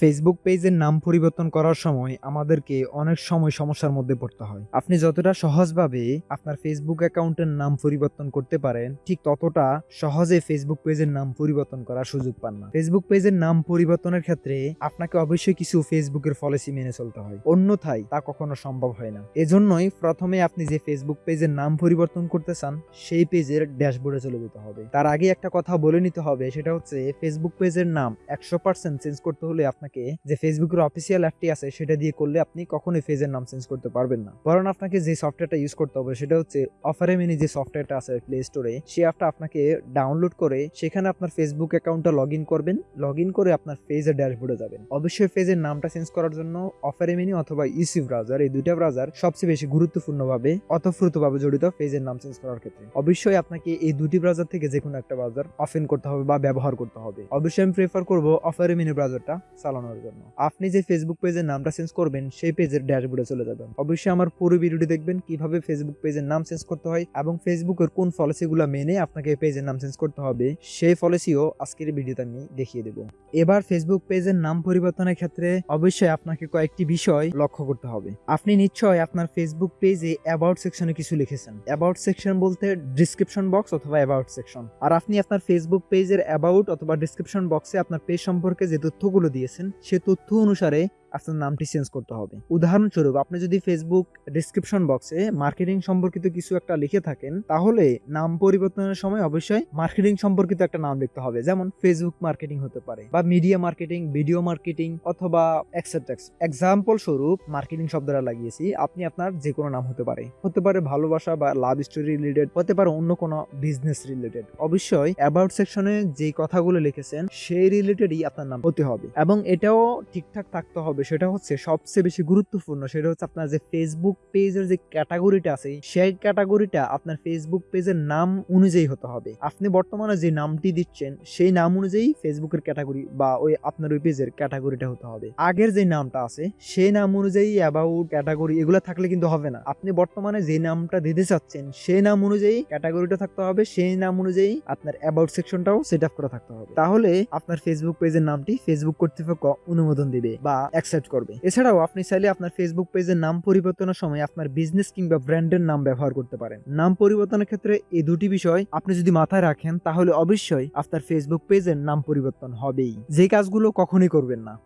Facebook পেজের নাম পরিবর্তন করার সময় আমাদেরকে অনেক সময় সমস্যার মধ্যে পড়তে হয়। আপনি যতটা সহজভাবে আপনার ফেসবুক অ্যাকাউন্টের নাম পরিবর্তন করতে পারেন, ঠিক ততটা সহজে ফেসবুক পেজের নাম পরিবর্তন করার সুযোগ পান না। ফেসবুক পেজের নাম পরিবর্তনের ক্ষেত্রে আপনাকে অবশ্যই কিছু ফেসবুকের পলিসি মেনে চলতে হয়। অন্যথায় তা কখনো সম্ভব হয় না। এজন্যই প্রথমে আপনি যে ফেসবুক পেজের নাম পরিবর্তন করতে চান, সেই পেজের ড্যাশবোর্ডে চলে যেতে হবে। তার আগে একটা কথা বলে নিতে হবে, সেটা হচ্ছে ফেসবুক পেজের নাম একশো চেঞ্জ করতে হলে আপনাকে যে ফেসবুকের অফিসিয়াল অ্যাপটি আছে সেটা দিয়ে করলে আপনি কখনোই পেজের নাম চেঞ্জ করতে পারবেন না। বরং আপনাকে যে সফটওয়্যারটা ইউজ করতে হবে সেটা হচ্ছে অফারে মিনি যে সফটওয়্যারটা আছে প্লে স্টোরে সেই অ্যাপটা আপনাকে ডাউনলোড করে সেখানে আপনার ফেসবুক অ্যাকাউন্টটা লগ করবেন। লগ করে আপনার পেজের ড্যাশবোর্ডে যাবেন। অবশ্যই পেজের নামটা চেঞ্জ করার জন্য অফারে মিনি অথবা ইসি ব্রাউজার এই দুইটা ব্রাউজার সবচেয়ে বেশি গুরুত্বপূর্ণভাবে অতপ্রুতভাবে জড়িত পেজের নাম চেঞ্জ করার ক্ষেত্রে। অবশ্যই আপনাকে এই দুটি ব্রাউজার থেকে যে কোনো একটা ব্রাউজার অফেন করতে হবে বা ব্যবহার করতে হবে। অবশ্যই আমি প্রেফার করব অফারে মিনি ব্রাউজারটা চালানোর জন্য। আপনি যে ফেসবুক পেজের নামটা চেঞ্জ করবেন, সেই পেজের ড্যাশবোর্ডে চলে যাবেন। অবশ্যই আমার পুরো ভিডিওটি দেখবেন, কীভাবে ফেসবুক পেজের নাম চেঞ্জ করতে হয় এবং ফেসবুকের কোন পলিসিগুলো মেনে আপনাকে পেজের নাম চেঞ্জ করতে হবে, সেই পলিসিও আজকের ভিডিওতে আমি দেখিয়ে দেব। এবার ফেসবুক পেজের নাম পরিবর্তনের ক্ষেত্রে অবশ্যই আপনাকে কয়েকটি বিষয় লক্ষ্য করতে হবে। আপনি নিশ্চয় আপনার ফেসবুক পেজে অ্যাবাউট সেকশনে কিছু লিখেছেন। অ্যাবাউট সেকশন বলতে ডিসক্রিপশন বক্স অথবা অ্যাবাউট সেকশন আর আপনি আপনার ফেসবুক পেজের অ্যাবাউট অথবা ডিসক্রিপশন বক্সে আপনার পেজ সম্পর্কে যে তথ্যগুলো দিয়েছেন সে তথ্য অনুসারে আপনার নামটি চেঞ্জ করতে হবে। উদাহরণস্বরূপ, আপনি যদি ফেসবুক ডিসক্রিপশন বক্সে মার্কেটিং সম্পর্কিত কিছু একটা লিখে থাকেন, তাহলে নাম পরিবর্তনের সময় অবশ্যই মার্কেটিং সম্পর্কিত একটা নাম লিখতে হবে। যেমন ফেসবুক মার্কেটিং হতে পারে বা মিডিয়া মার্কেটিং ভিডিও মার্কেটিং অথবা এক্সেট্রাক্স এক্সাম্পল স্বরূপ মার্কেটিং শব্দটা লাগিয়েছি, আপনি আপনার যে কোনো নাম হতে পারে। হতে পারে ভালোবাসা বা লাভ স্টোরি রিলেটেড হতে পারে অন্য কোনো বিজনেস রিলেটেড অবশ্যই অ্যাবাউট সেকশনে যে কথাগুলো লিখেছেন, সেই রিলেটেডই আপনার নাম হতে হবে। এবং এটাও ঠিকঠাক থাকতে হবে সেটা হচ্ছে সবচেয়ে বেশি গুরুত্বপূর্ণ সেটা হচ্ছে আপনার যে ফেসবুক পেজের যে ক্যাটাগরিটা আছে, সেই ক্যাটাগরিটা আপনার ফেসবুক পেজের নাম অনুযায়ী হতে হবে। আপনি বর্তমানে যে নামটি দিচ্ছেন, সেই নাম অনুযায়ী ফেসবুকের ক্যাটাগরি বা ওই আপনার ওই পেজের ক্যাটাগরিটা হতে হবে। আগের যে নামটা আছে, সেই নাম অনুযায়ী অ্যাবাউট ক্যাটাগরি এগুলো থাকলে কিন্তু হবে না। আপনি বর্তমানে যে নামটা দিতে চাচ্ছেন, সেই নাম অনুযায়ী ক্যাটাগরিটা থাকতে হবে, সেই নাম অনুযায়ী আপনার অ্যাবাউট সেকশনটাও সেট আপ করা থাকতে হবে। তাহলে আপনার ফেসবুক পেজের নামটি ফেসবুক কর্তৃপক্ষ অনুমোদন দিবে বা অ্যাকসেপ্ট করবে। এছাড়াও আপনি চাইলে আপনার ফেসবুক পেজের নাম পরিবর্তনের সময় আপনার বিজনেস কিংবা ব্র্যান্ডের নাম ব্যবহার করতে পারেন। নাম পরিবর্তনের ক্ষেত্রে এই দুটি বিষয় আপনি যদি মাথায় রাখেন, তাহলে অবশ্যই আপনার ফেসবুক পেজের নাম পরিবর্তন হবেই। যে কাজগুলো কখনোই করবেন না।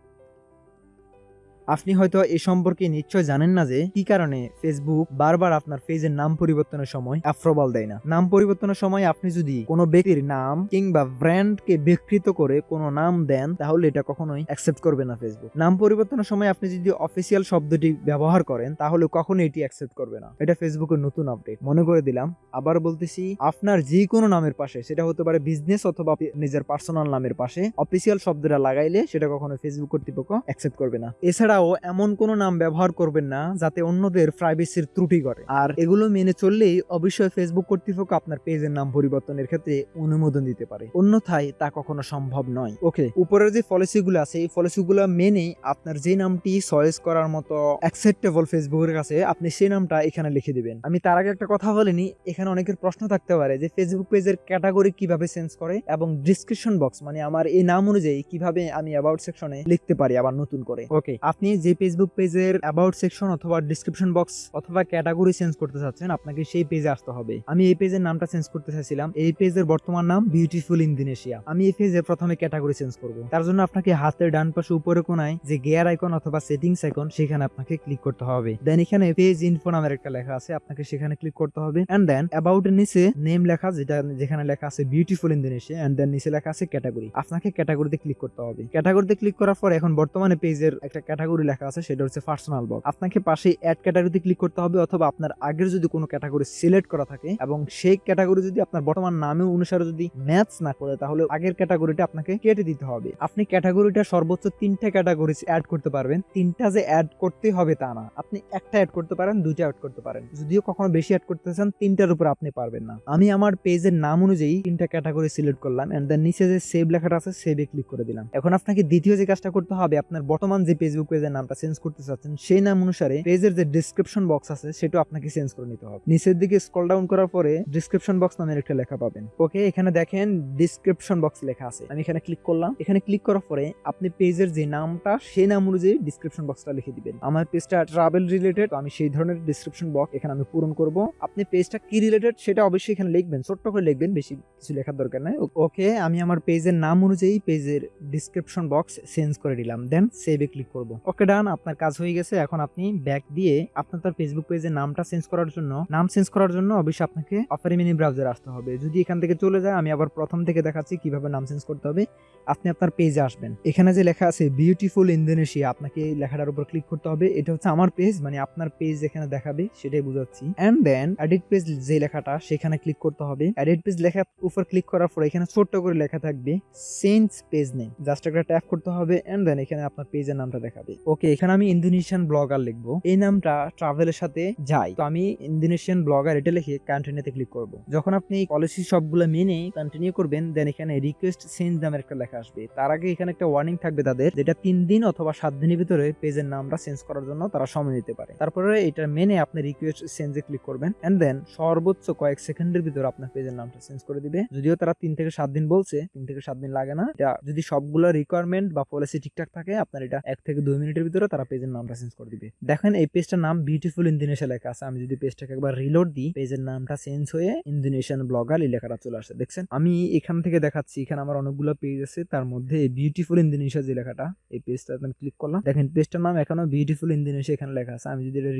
আপনি হয়তো এ সম্পর্কে নিশ্চয় জানেন না যে কি কারণে ফেসবুক বারবার আপনার পেজের নাম পরিবর্তনের সময় অ্যাপ্রুভাল দেয় না। নাম পরিবর্তনের সময় আপনি যদি কোনো ব্যক্তির নাম কিংবা ব্র্যান্ডকে বিকৃত করে কোনো নাম দেন, তাহলে এটা কখনোই অ্যাকসেপ্ট করবে না ফেসবুক নাম পরিবর্তনের সময় আপনি যদি অফিসিয়াল শব্দটি ব্যবহার করেন, তাহলে কখনো এটি অ্যাকসেপ্ট করবে না। এটা ফেসবুকের নতুন আপডেট মনে করে দিলাম, আবার বলতেছি, আপনার যে কোনো নামের পাশে, সেটা হতে পারে বিজনেস অথবা নিজের পার্সোনাল নামের পাশে অফিসিয়াল শব্দটা লাগাইলে সেটা কখনো ফেসবুক কর্তৃপক্ষ অ্যাকসেপ্ট করবে না। এছাড়াও এমন কোনো নাম ব্যবহার করবেন না যাতে অন্যদের প্রাইভেসির ত্রুটি করে। আর এগুলো মেনে চললেই অবশ্যই ফেসবুক কর্তৃপক্ষ আপনার পেজের নাম পরিবর্তনের ক্ষেত্রে অনুমোদন দিতে পারে। অন্যথায় তা কখনো সম্ভব নয়। ওকে উপরের যে পলিসিগুলো আছে, এই পলিসিগুলো মেনে আপনার যে নামটি চয়েস করার মতো অ্যাকসেপ্টেবল ফেসবুকের কাছে আপনি সেই নামটা এখানে লিখে দিবেন। আমি তার আগে একটা কথা বলিনি, এখানে অনেকের প্রশ্ন থাকতে পারে যে ফেসবুক পেজের ক্যাটাগরি কীভাবে চেঞ্জ করে এবং ডিসক্রিপশন বক্স মানে আমার এই নাম অনুযায়ী কীভাবে আমি অ্যাবাউট সেকশনে লিখতে পারি আবার নতুন করে। ওকে আপনি যে ফেসবুক পেজের অ্যাবাউট সেকশন অথবা ডিসক্রিপশন বক্স অথবা ক্যাটাগরি চেঞ্জ করতে চাচ্ছেন, আপনাকে সেই পেজে আসতে হবে। আমি এই পেজের নামটা চেঞ্জ করতে চাইছিলাম এই পেজের বর্তমান নাম বিউটিফুল ইন্দোনেশিয়া আমি এই পেজে প্রথমে ক্যাটাগরি চেঞ্জ করব। তার জন্য আপনাকে হাতের ডান পাশে উপরে কোনায় যে গিয়ার আইকন অথবা সেটিংস আইকন সেখানে আপনাকে ক্লিক করতে হবে। দেন এখানে পেজ ইনফো নামের একটা লেখা আছে, আপনাকে সেখানে ক্লিক করতে হবে। এন্ড দেন অ্যাবাউট এর নিচে নেম লেখা, যেটা যেখানে লেখা আছে বিউটিফুল ইন্দোনেশিয়া এন্ড দেন নিচে লেখা আছে ক্যাটাগরি আপনাকে ক্যাটাগরিতে ক্লিক করতে হবে। ক্যাটাগরিতে ক্লিক করার পর এখন বর্তমানে পেজের একটা ক্যাটাগরি লেখা আছে, সেটা হচ্ছে পার্সোনাল বক্স আপনাকে পাশে অ্যাড ক্যাটাগরিতে ক্লিক করতে হবে অথবা আপনার আগের যদি কোনো ক্যাটাগরি সিলেক্ট করা থাকে এবং সেই ক্যাটাগরি যদি আপনার বর্তমান নামে অনুসারে যদি ম্যাচ না করে, তাহলে আগের ক্যাটাগরিটা আপনাকে কেটে দিতে হবে। আপনি ক্যাটাগরিটা সর্বোচ্চ তিনটা ক্যাটাগরি অ্যাড করতে পারবেন। তিনটা যে অ্যাড করতে হবে তা না। আপনি একটা অ্যাড করতে পারেন, দুইটা অ্যাড করতে পারেন। যদিও কখনো বেশি অ্যাড করতে চান, তিনটার উপর আপনি পারবেন না। আমি আমার পেজের নাম অনুযায়ী তিনটা ক্যাটাগরি সিলেক্ট করলাম এন্ড দেন নিচে যে সেভ লেখাটা আছে সেভে ক্লিক করে দিলাম। এখন আপনাকে দ্বিতীয় যে কাজটা করতে হবে, আপনার বর্তমান যে ফেসবুক পেজের পেজের নামটা চেঞ্জ করতে চাচ্ছেন, সেই নাম অনুসারে পেজের যে ডিসক্রিপশন বক্স আছে সেটা আপনাকে চেঞ্জ করে নিতে হবে। নিচের দিকে স্ক্রল ডাউন করার পরে ডিসক্রিপশন বক্স নামের একটা লেখা পাবেন। ওকে এখানে দেখেন ডিসক্রিপশন বক্স লেখা আছে। আমি এখানে ক্লিক করলাম। এখানে ক্লিক করার পরে আপনি পেজের যে নামটা, সেই নাম অনুযায়ী ডিসক্রিপশন বক্সটা লিখে দিবেন। আমার পেজটা ট্রাভেল রিলেটেড আমি সেই ধরনের ডিসক্রিপশন বক্স এখানে আমি পূরণ করব। আপনি পেজটা কি রিলেটেড সেটা অবশ্যই এখানে লিখবেন। ছোট্ট করে লিখবেন, বেশি কিছু লেখার দরকার নাই। ওকে আমি আমার পেজের নাম অনুযায়ী পেজের ডিসক্রিপশন বক্স চেঞ্জ করে দিলাম। দেন সেভে ক্লিক করব। ওকে ডান, আপনার কাজ হয়ে গেছে, এখন আপনি ব্যাক দিয়ে আপনার তার ফেসবুক পেজের নামটা চেঞ্জ করার জন্য, নাম চেঞ্জ করার জন্য অবশ্যই আপনাকে অফারি মিনি ব্রাউজার আসতে হবে। যদি এখান থেকে চলে যায়, আমি আবার প্রথম থেকে দেখাচ্ছি কীভাবে নাম চেঞ্জ করতে হবে। আপনি আপনার পেজে আসবেন। এখানে যে লেখা আছে বিউটিফুল ইন্দোনেশিয়া আপনাকে এই লেখাটার উপর ক্লিক করতে হবে। এটা হচ্ছে আমার পেজ মানে আপনার পেজ এখানে দেখাবে, সেটাই বুঝাচ্ছি। এন্ড দেন এডিট পেজ যে লেখাটা, সেখানে ক্লিক করতে হবে। এডিট পেজ লেখার উপর ক্লিক করার পর এখানে ছোট্ট করে লেখা থাকবে চেঞ্জ পেজ নেই জাস্ট একটা ট্যাপ করতে হবে এন্ড দেন এখানে আপনার পেজের নামটা দেখাবে। ওকে এখানে আমি ইন্দোনেশিয়ান ব্লগার লিখব। এই নামটা ট্রাভেলের সাথে যায়। তো আমি ইন্দোনেশিয়ান ব্লগার এটা লিখে কন্টিনিউতে ক্লিক করব। যখন আপনি পলিসি সবগুলো মেনে কন্টিনিউ করবেন দেন এখানে রিকোয়েস্ট চেঞ্জ নামের একটা লেখা আসবে। তার আগে এখানে একটা ওয়ার্নিং থাকবে তাদের, যেটা তিন দিন অথবা সাত দিনের ভিতরে পেজের নামটা চেঞ্জ করার জন্য তারা সময় নিতে পারে। তারপরে এটা মেনে আপনি রিকোয়েস্ট চেঞ্জে ক্লিক করবেন এন্ড দেন সর্বোচ্চ কয়েক সেকেন্ডের ভিতরে আপনার পেজের নামটা চেঞ্জ করে দিবে। যদিও তারা তিন থেকে সাত দিন বলছে, তিন থেকে সাত দিন লাগে না। এটা যদি সবগুলো রিকোয়ারমেন্ট বা পলিসি ঠিকঠাক থাকে, আপনার এটা এক থেকে দুই মিনিটের ভিতরে তারা পেজের নামটা চেঞ্জ করে দিবে। দেখেন এই পেজটার নাম বিউটিফুল ইন্দোনেশিয়া লেখা আছে। আমি যদি পেজটাকে একবার রিলোড দিই পেজের নামটা চেঞ্জ হয়ে ইন্দোনেশিয়ান ব্লগার এই লেখাটা চলে আসে। দেখছেন? আমি এখান থেকে দেখাচ্ছি। এখানে আমার অনেকগুলো পেজ আছে। তার মধ্যে বিউটিফুল ইন্দোনেশিয়া যে লেখাটা, এই পেজটা আমি ক্লিক করলাম। দেখেন পেজটার নাম এখনও বিউটিফুল ইন্দোনেশিয়া এখানে লেখা আছে। আমি যদি এটা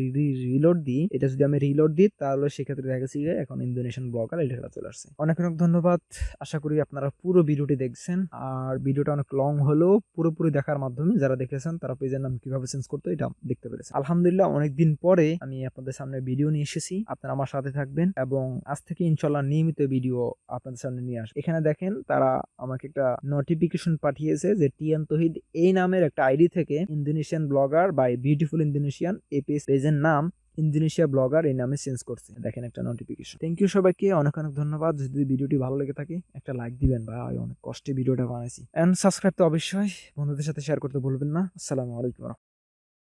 রিলোড দিই, এটা যদি আমি রিলোড দিই, তাহলে সেক্ষেত্রে দেখা যাচ্ছে যে এখন ইন্দোনেশিয়ান ব্লগার এই লেখাটা চলে আসছে। অনেক অনেক ধন্যবাদ। আশা করি আপনারা পুরো ভিডিওটি দেখছেন। আর ভিডিওটা অনেক লং হলেও পুরোপুরি দেখার মাধ্যমে যারা দেখেছেন, তারা পেজের নাম কীভাবে চেঞ্জ করতে এটা দেখতে পেরেছেন। আলহামদুলিল্লাহ অনেকদিন পরে আমি আপনাদের সামনে ভিডিও নিয়ে এসেছি। আপনারা আমার সাথে থাকবেন এবং আজ থেকে ইনশাল্লাহ নিয়মিত ভিডিও আপনাদের সামনে নিয়ে আসবে। এখানে দেখেন, তারা আমাকে একটা নোটিফিকেশন পাঠিয়েছে যে টিয়ান তহিদ এই নামের একটা আইডি থেকে Indonesian blogger by beautiful Indonesian এই পেজ পেজের নাম ইন্দোনেশিয়া ব্লগার এই নামে চেঞ্জ করছে। দেখেন একটা নোটিফিকেশন থ্যাংক ইউ সবাইকে, অনেক অনেক ধন্যবাদ। যদি ভিডিওটি ভালো লেগে থাকে, একটা লাইক দিবেন। ভাই, অনেক কষ্টে ভিডিওটা বানাইছি। অ্যান্ড সাবস্ক্রাইব তো অবশ্যই। বন্ধুদের সাথে শেয়ার করতে ভুলবেন না। আসসালামু আলাইকুম